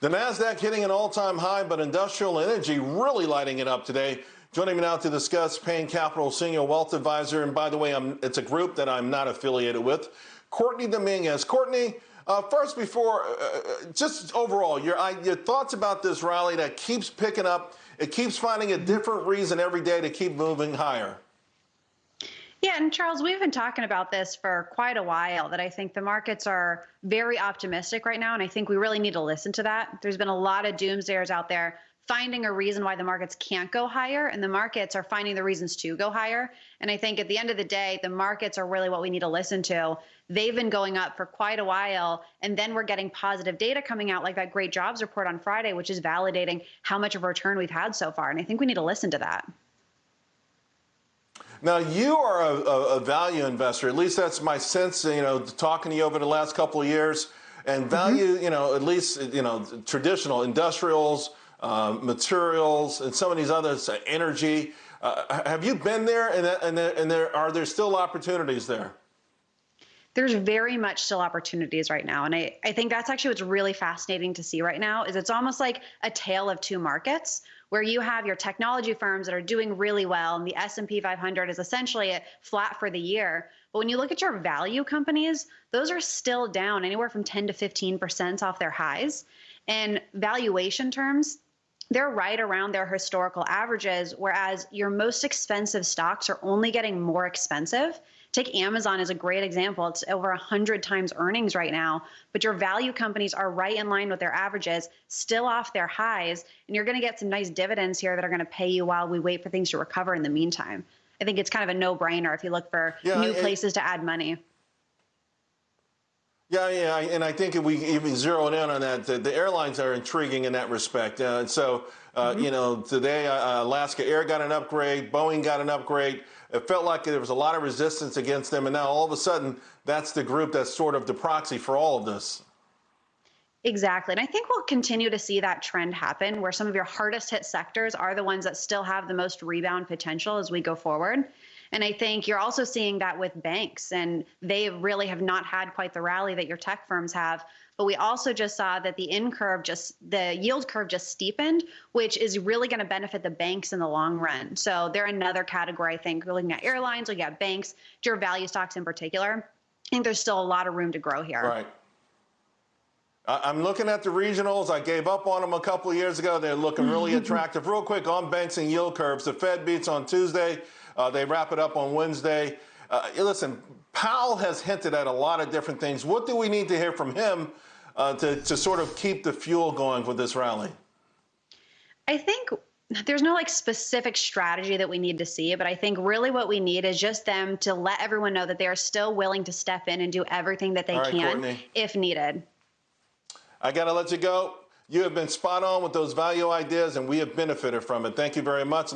The NASDAQ hitting an all time high, but industrial energy really lighting it up today. Joining me now to discuss Payne Capital Senior Wealth Advisor, and by the way, I'm, it's a group that I'm not affiliated with, Courtney Dominguez. Courtney, uh, first, before, uh, uh just overall, your, your thoughts about this rally that keeps picking up, it keeps finding a different reason every day to keep moving higher. Yeah, and Charles, we've been talking about this for quite a while that I think the markets are very optimistic right now. And I think we really need to listen to that. There's been a lot of doomsayers out there finding a reason why the markets can't go higher, and the markets are finding the reasons to go higher. And I think at the end of the day, the markets are really what we need to listen to. They've been going up for quite a while, and then we're getting positive data coming out, like that great jobs report on Friday, which is validating how much of a return we've had so far. And I think we need to listen to that. Now you are a, a, value investor. At least that's my sense. You know, talking to you over the last couple of years, and mm-hmm. value. Mm -hmm. You know, at least you know traditional industrials, uh, materials, and some of these others, uh, energy. Uh, have you been there? And, and, and there are there still opportunities there? there's very much still opportunities right now and I, I think that's actually what's really fascinating to see right now is it's almost like a tale of two markets where you have your technology firms that are doing really well and the s&p 500 is essentially flat for the year. But when you look at your value companies those are still down anywhere from 10 to 15 percent off their highs. And valuation terms they're right around their historical averages whereas your most expensive stocks are only getting more expensive Take Amazon as a great example. It's over 100 times earnings right now, but your value companies are right in line with their averages, still off their highs, and you're going to get some nice dividends here that are going to pay you while we wait for things to recover in the meantime. I think it's kind of a no-brainer if you look for yeah, new places to add money. Yeah, yeah, and I think if we even zero in on that, the, the airlines are intriguing in that respect. Uh, so, uh, mm -hmm. you know, today uh, Alaska Air got an upgrade, Boeing got an upgrade. It felt like there was a lot of resistance against them, and now all of a sudden, that's the group that's sort of the proxy for all of this. Exactly. And I think we'll continue to see that trend happen where some of your hardest hit sectors are the ones that still have the most rebound potential as we go forward. And I think you're also seeing that with banks, and they really have not had quite the rally that your tech firms have. But we also just saw that the in curve just the yield curve just steepened, which is really going to benefit the banks in the long run. So they're another category. I think looking at airlines, looking at banks, your value stocks in particular. I think there's still a lot of room to grow here. Right. I'm looking at the regionals. I gave up on them a couple of years ago. They're looking really attractive. Real quick on banks and yield curves. The Fed beats on Tuesday. Uh, they wrap it up on Wednesday. Uh, listen, Powell has hinted at a lot of different things. What do we need to hear from him uh, to, to sort of keep the fuel going for this rally? I think there's no like specific strategy that we need to see, but I think really what we need is just them to let everyone know that they are still willing to step in and do everything that they right, can Courtney. if needed. I got to let you go. You have been spot on with those value ideas, and we have benefited from it. Thank you very much.